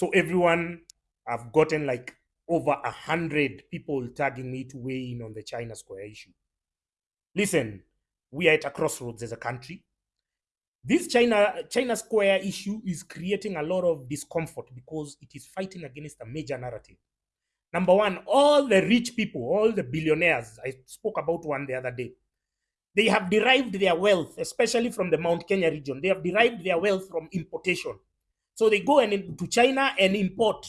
So everyone, I've gotten like over a hundred people tagging me to weigh in on the China Square issue. Listen, we are at a crossroads as a country. This China China Square issue is creating a lot of discomfort because it is fighting against a major narrative. Number one, all the rich people, all the billionaires, I spoke about one the other day, they have derived their wealth, especially from the Mount Kenya region. They have derived their wealth from importation. So they go and to China and import.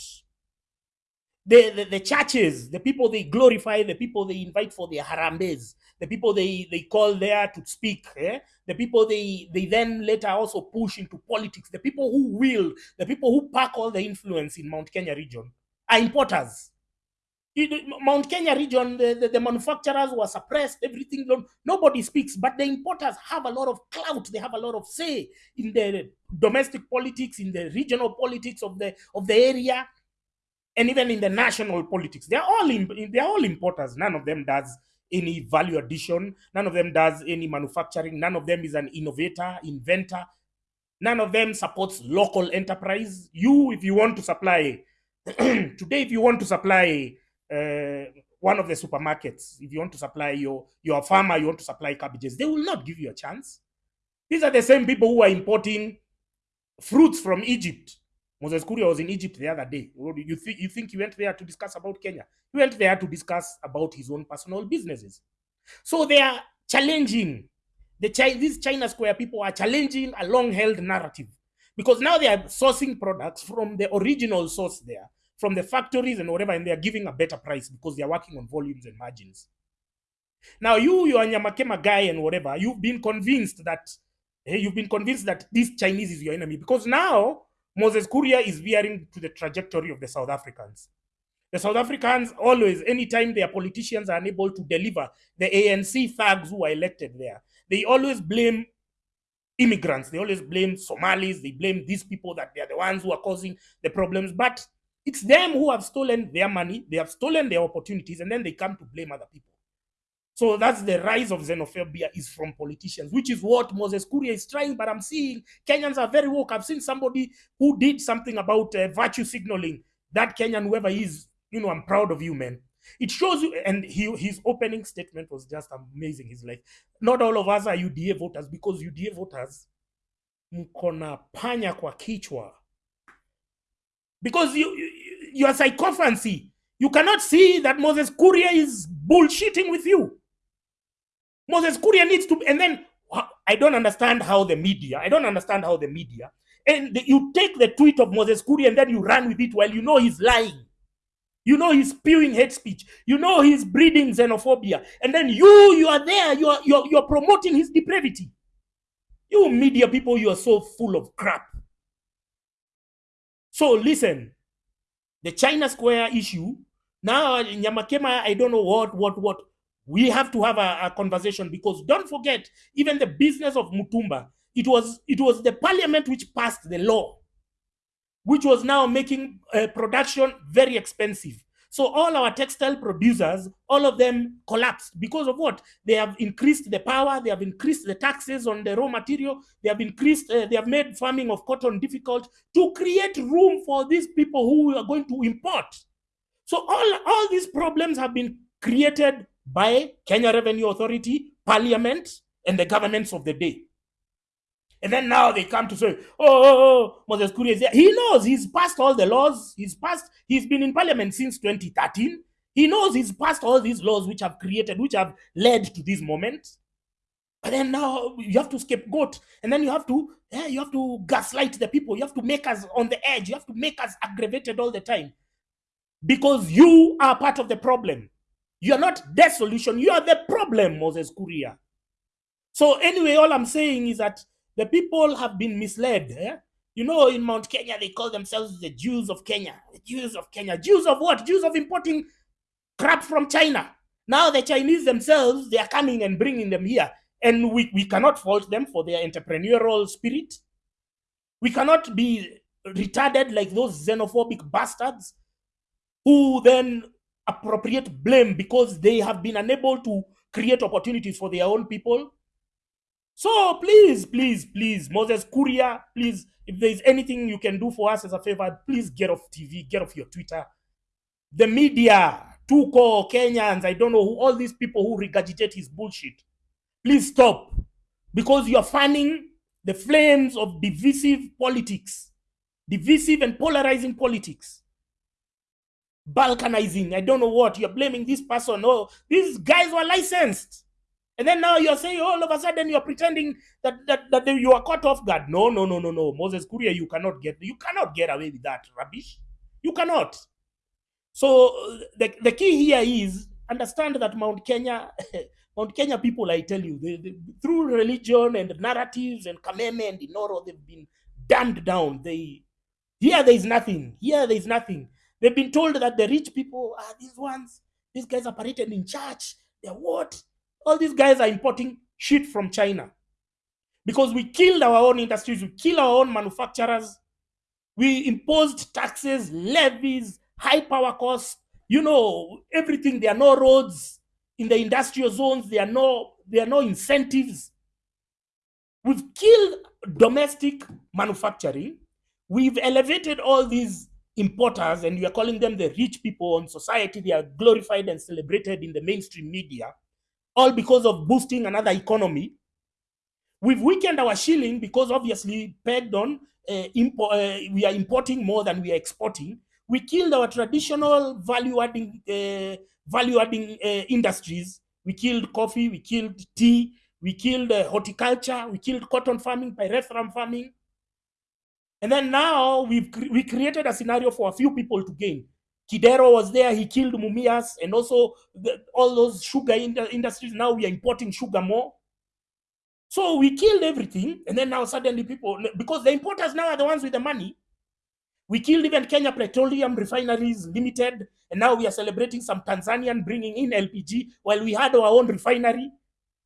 The, the, the churches, the people they glorify, the people they invite for their harambes, the people they, they call there to speak, eh? the people they, they then later also push into politics, the people who will, the people who pack all the influence in Mount Kenya region are importers. Mount Kenya region, the, the, the manufacturers were suppressed, everything, nobody speaks, but the importers have a lot of clout, they have a lot of say in the domestic politics, in the regional politics of the of the area, and even in the national politics. They're all they're all importers. None of them does any value addition, none of them does any manufacturing, none of them is an innovator, inventor, none of them supports local enterprise. You, if you want to supply today, if you want to supply Uh, one of the supermarkets, if you want to supply your your farmer, you want to supply cabbages, they will not give you a chance. These are the same people who are importing fruits from Egypt. Moses Kuria was in Egypt the other day. You think you think he went there to discuss about Kenya? He went there to discuss about his own personal businesses. So they are challenging the Chi- these China Square people are challenging a long-held narrative because now they are sourcing products from the original source there, from the factories and whatever, and they are giving a better price because they are working on volumes and margins. Now, you, you are Nyamakima guy and whatever, you've been convinced that eh, you've been convinced that this Chinese is your enemy because now Moses Kuria is veering to the trajectory of the South Africans. The South Africans always, anytime their politicians are unable to deliver, the ANC thugs who are elected there, they always blame immigrants. They always blame Somalis. They blame these people that they are the ones who are causing the problems. But it's them who have stolen their money, they have stolen their opportunities, and then they come to blame other people. So that's the rise of xenophobia is from politicians, which is what Moses Kuria is trying. But I'm seeing Kenyans are very woke. I've seen somebody who did something about uh, virtue signaling. That Kenyan, whoever is, you know, I'm proud of you, man. It shows you, and he, his opening statement was just amazing. He's like, not all of us are UDA voters because UDA voters mkona panya kwa kichwa because you, you you are psychophancy. You cannot see that Moses Kuria is bullshitting with you. Moses Kuria needs to, and then I don't understand how the media, I don't understand how the media, and the- you take the tweet of Moses Kuria and then you run with it while you know he's lying. You know he's spewing hate speech. You know he's breeding xenophobia. And then you, you are there, you are, you're, you're promoting his depravity. You media people, you are so full of crap. So listen, the China Square issue. Now, Nyamakima, I don't know what, what, what. We have to have a, a conversation because don't forget, even the business of Mitumba, it was it was the parliament which passed the law, which was now making uh, production very expensive. So all our textile producers, all of them collapsed because of what? They have increased the power, they have increased the taxes on the raw material, they have increased, uh, they have made farming of cotton difficult to create room for these people who are going to import. So all, all these problems have been created by Kenya Revenue Authority, Parliament, and the governments of the day. And then now they come to say, oh, oh, oh Moses Kuria is there. He knows he's passed all the laws. He's passed, he's been in parliament since 2013. He knows he's passed all these laws which have created, which have led to this moment. But then now you have to scapegoat, and then you have to, yeah, you have to gaslight the people. You have to make us on the edge. You have to make us aggravated all the time because you are part of the problem. You are not the solution. You are the problem, Moses Kuria. So anyway, all I'm saying is that the people have been misled. eh? You know, in Mount Kenya, they call themselves the Jews of Kenya. The Jews of Kenya. Jews of what? Jews of importing crap from China. Now the Chinese themselves, they are coming and bringing them here. And we, we cannot fault them for their entrepreneurial spirit. We cannot be retarded like those xenophobic bastards who then appropriate blame because they have been unable to create opportunities for their own people. So please, please, please, Moses Kuria, please, if there's anything you can do for us as a favor, please get off TV, get off your Twitter. The media, Tuko, Kenyans, I don't know who, all these people who regurgitate his bullshit. Please stop. Because you're fanning the flames of divisive politics, divisive and polarizing politics. Balkanizing, I don't know what. You're blaming this person. Oh, these guys were licensed. And then now you're saying oh, all of a sudden you're pretending that that, that you are caught off guard. No, no, no, no, no. Moses Kuria, you cannot get you cannot get away with that rubbish. You cannot. So the, the key here is understand that Mount Kenya, Mount Kenya people, I tell you, they, they, through religion and narratives and Kameme and Inooro, they've been dumbed down. They here there is nothing. Here there is nothing. They've been told that the rich people are these ones. These guys are paraded in church. They're what? All these guys are importing shit from China because we killed our own industries, we killed our own manufacturers, we imposed taxes, levies, high power costs, you know, everything. There are no roads in the industrial zones, there are no there are no incentives. We've killed domestic manufacturing. We've elevated all these importers, and we are calling them the rich people in society. They are glorified and celebrated in the mainstream media all because of boosting another economy. We've weakened our shilling because obviously pegged on uh, uh, we are importing more than we are exporting. We killed our traditional value-adding uh, value-adding uh, industries. We killed coffee, we killed tea, we killed uh, horticulture, we killed cotton farming, pyrethrum farming. And then now we've we created a scenario for a few people to gain. Kidero was there, he killed Mumias, and also the, all those sugar in industries. Now we are importing sugar more. So we killed everything, and then now suddenly people, because the importers now are the ones with the money. We killed even Kenya Petroleum Refineries Limited, and now we are celebrating some Tanzanian bringing in LPG while we had our own refinery,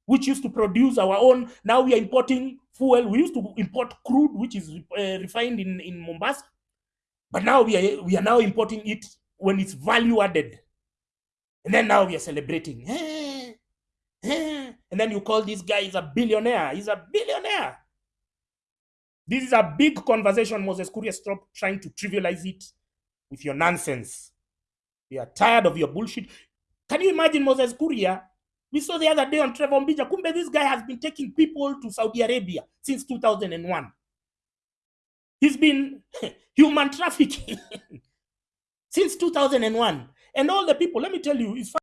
which used to produce our own. Now we are importing fuel. We used to import crude, which is uh, refined in, in Mombasa, but now we are we are now importing it when it's value added. And then now we are celebrating. Eh, eh. And then you call this guy is a billionaire. He's a billionaire. This is a big conversation, Moses Kuria. Stop trying to trivialize it with your nonsense. We are tired of your bullshit. Can you imagine Moses Kuria? We saw the other day on Trevor Ombija. Kumbe, this guy has been taking people to Saudi Arabia since 2001. He's been human trafficking since 2001. And all the people, let me tell you, it's